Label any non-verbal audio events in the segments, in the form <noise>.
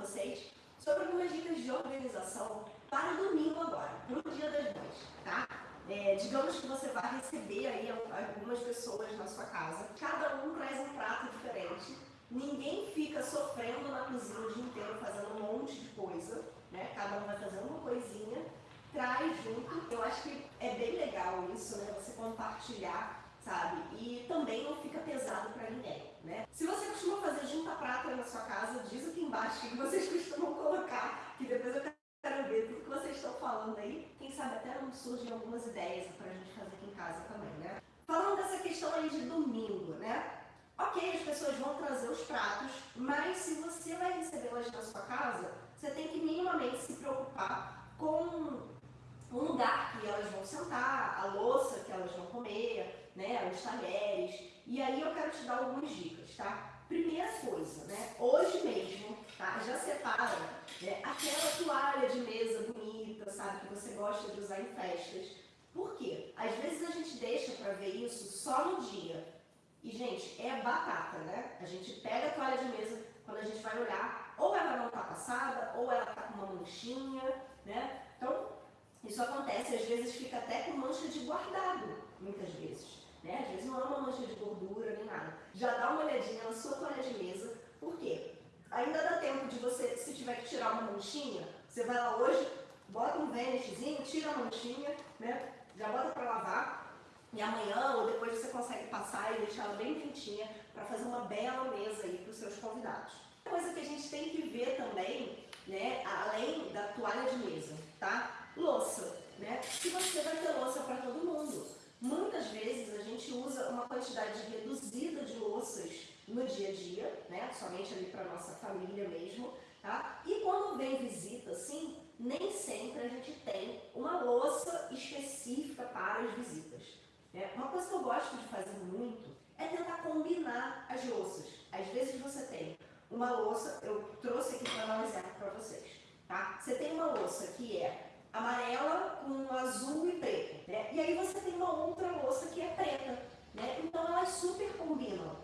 vocês sobre algumas dicas de organização para domingo agora, para o Dia das Mães, tá? É, digamos que você vai receber aí algumas pessoas na sua casa, cada um traz um prato diferente, ninguém fica sofrendo na cozinha o dia inteiro fazendo um monte de coisa, né? Cada um vai fazendo uma coisinha, traz junto. Eu acho que é bem legal isso, né? Você compartilhar sabe? E também não fica pesado para ninguém, né? Se você costuma fazer junta prata na sua casa, diz aqui embaixo o que vocês <laughs> costumam colocar, que depois eu quero ver tudo que vocês estão falando aí. Quem sabe até não surgem algumas ideias para a gente fazer aqui em casa também, né? Falando dessa questão aí de domingo, né? Ok, as pessoas vão trazer os pratos, mas se você vai recebê-las na sua casa, você tem que minimamente se preocupar com o lugar que elas vão sentar, a louça que elas vão comer, né, os talheres. E aí eu quero te dar algumas dicas, tá? Primeira coisa, né, hoje mesmo, tá, já separa né, aquela toalha de mesa bonita, sabe, que você gosta de usar em festas. Por quê? Às vezes a gente deixa para ver isso só no dia. E, gente, é batata, né? A gente pega a toalha de mesa, quando a gente vai olhar, ou ela não tá passada, ou ela tá com uma manchinha, né? Então, isso acontece, às vezes fica até com mancha de guardado, muitas vezes. Né? Às vezes não é uma mancha de Já dá uma olhadinha na sua toalha de mesa, por quê? Ainda dá tempo de você, se tiver que tirar uma manchinha, você vai lá hoje, bota um vanishzinho, tira a manchinha, né? já bota para lavar, e amanhã ou depois você consegue passar e deixar ela bem quentinha para fazer uma bela mesa aí para os seus convidados. Uma coisa que a gente tem que ver também, né, além da toalha de mesa, tá? Louça, né? Se você vai ter louça para todo mundo. Muitas vezes a gente usa uma quantidade reduzida de louças no dia a dia, né? Somente ali para nossa família mesmo, tá? E quando vem visita, assim, nem sempre a gente tem uma louça específica para as visitas. Né? Uma coisa que eu gosto de fazer muito é tentar combinar as louças. Às vezes você tem uma louça, eu trouxe aqui para dar um exemplo para vocês, tá? Você tem uma louça que é amarela com azul e preto, né? E aí você tem uma outra louça que é preta, né? Então elas super combinam,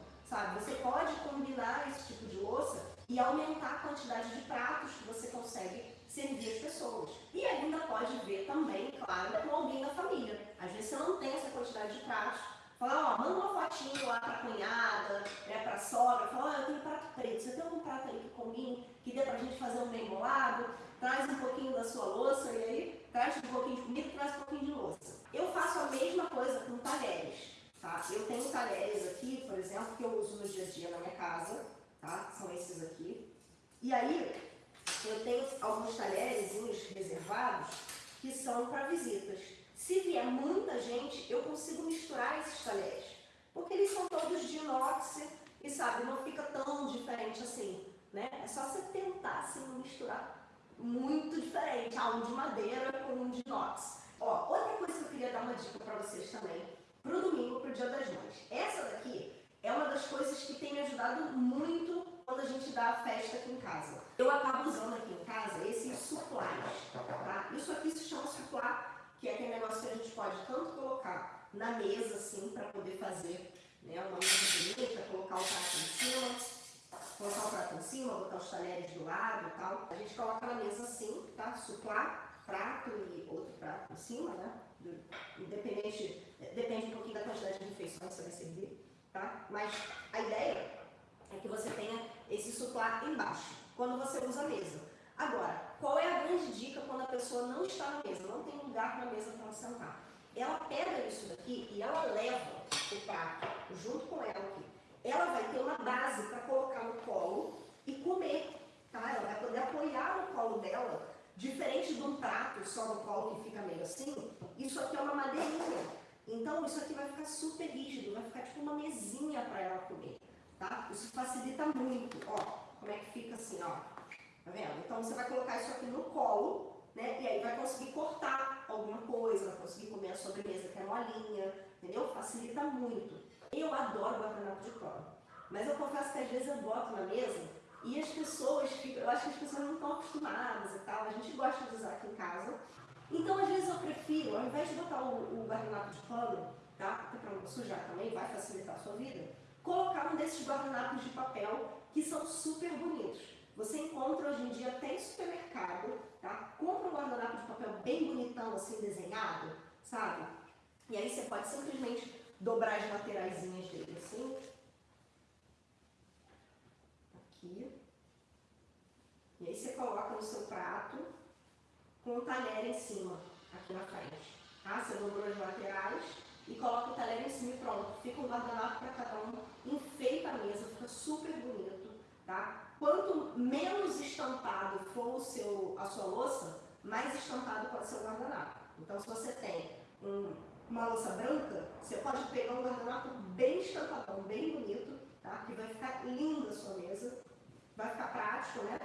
sabe? Você pode combinar esse tipo de louça e aumentar a quantidade de pratos que você consegue servir as pessoas. E ainda pode ver também, claro, com alguém da família. Às vezes você não tem essa quantidade de pratos, Fala, ó, manda uma fotinho lá pra cunhada, né, pra sogra, fala, ó, eu tenho prato preto, você tem algum prato aí que combine, que dê pra gente fazer um bem bolado? Traz um pouquinho da sua louça e aí traz um pouquinho de comida, traz um pouquinho de louça. Eu faço a mesma coisa com talheres, tá? Eu tenho talheres aqui, por exemplo, que eu uso no dia a dia na minha casa, tá? São esses aqui. E aí, eu tenho alguns talheres reservados que são para visitas. Se vier muita gente, eu consigo misturar esses talheres, porque eles são todos de inox e, sabe, não fica tão diferente assim, né? É só você tentar, assim, misturar muito diferente, ah, um de madeira com um de inox. Ó, outra coisa que eu queria dar uma dica para vocês também, pro domingo, pro Dia das Mães. Essa daqui é uma das coisas que tem me ajudado muito quando a gente dá a festa aqui em casa. Eu acabo usando aqui em casa esses suplás, tá? Isso aqui se chama suplá que é aquele negócio que a gente pode tanto colocar na mesa, assim, para poder fazer né, uma mesa colocar o prato em cima, colocar o prato em cima, botar os talheres do lado e tal. A gente coloca na mesa assim, tá? Suplá, prato e outro prato em cima, né? Independente, depende um pouquinho da quantidade de refeições que você vai servir, tá? Mas a ideia é que você tenha esse suplá embaixo, quando você usa a mesa. Agora, qual é a grande dica quando a pessoa não está na mesa, não tem lugar na mesa para ela sentar? Ela pega isso daqui e ela leva o prato junto com ela aqui. Ela vai ter uma base para colocar no colo e comer, tá? Ela vai poder apoiar no colo dela, diferente de um prato só no colo que fica meio assim, isso aqui é uma madeirinha. Então isso aqui vai ficar super rígido, vai ficar tipo uma mesinha para ela comer, tá? Isso facilita muito, ó, como é que fica assim, ó. Tá vendo? Então você vai colocar isso aqui no colo, né? E aí vai conseguir cortar alguma coisa, vai conseguir comer a sobremesa que é molinha, entendeu? Facilita muito. Eu adoro guardanapo de pano. Mas eu confesso que às vezes eu boto na mesa e as pessoas, eu acho que as pessoas não estão acostumadas e tal, a gente gosta de usar aqui em casa. Então, às vezes, eu prefiro, ao invés de botar o, o guardanapo de pano, tá? Até para sujar também, vai facilitar a sua vida, colocar um desses guardanapos de papel que são super bonitos. Você encontra hoje em dia até em supermercado, tá? Compra um guardanapo de papel bem bonitão, assim, desenhado, sabe? E aí você pode simplesmente dobrar as lateraisinhas dele, assim, Aqui. E aí você coloca no seu prato com o talher em cima, aqui na frente. Tá? Você dobrou as laterais e coloca o talher em cima e pronto. Fica um guardanapo para cada um, enfeita a mesa, fica super bonito. Tá? Quanto menos estampado for o seu, a sua louça, mais estampado pode ser o guardanapo. Então, se você tem um, uma louça branca, você pode pegar um guardanapo bem estampadão, bem bonito, tá? que vai ficar linda a sua mesa. Vai ficar prático, né?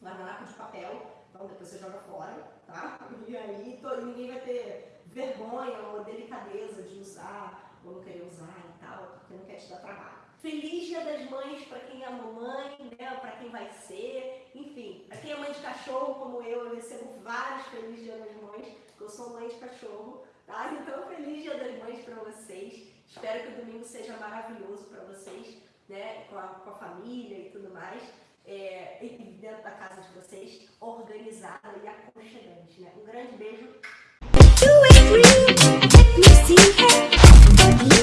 Guardanapo de papel, então depois você joga fora, tá? <laughs> E aí todo, ninguém vai ter vergonha ou delicadeza de usar, ou não querer usar e tal, porque não quer te dar trabalho. Feliz Dia das Mães para quem é mamãe, né, para quem vai ser, enfim, para quem é mãe de cachorro como eu, eu recebo vários Feliz Dia das Mães, porque eu sou mãe de cachorro, tá? Então, Feliz Dia das Mães para vocês. Espero que o domingo seja maravilhoso para vocês, né, com a, com a família e tudo mais, é, dentro da casa de vocês, organizada e aconchegante. Né? Um grande beijo.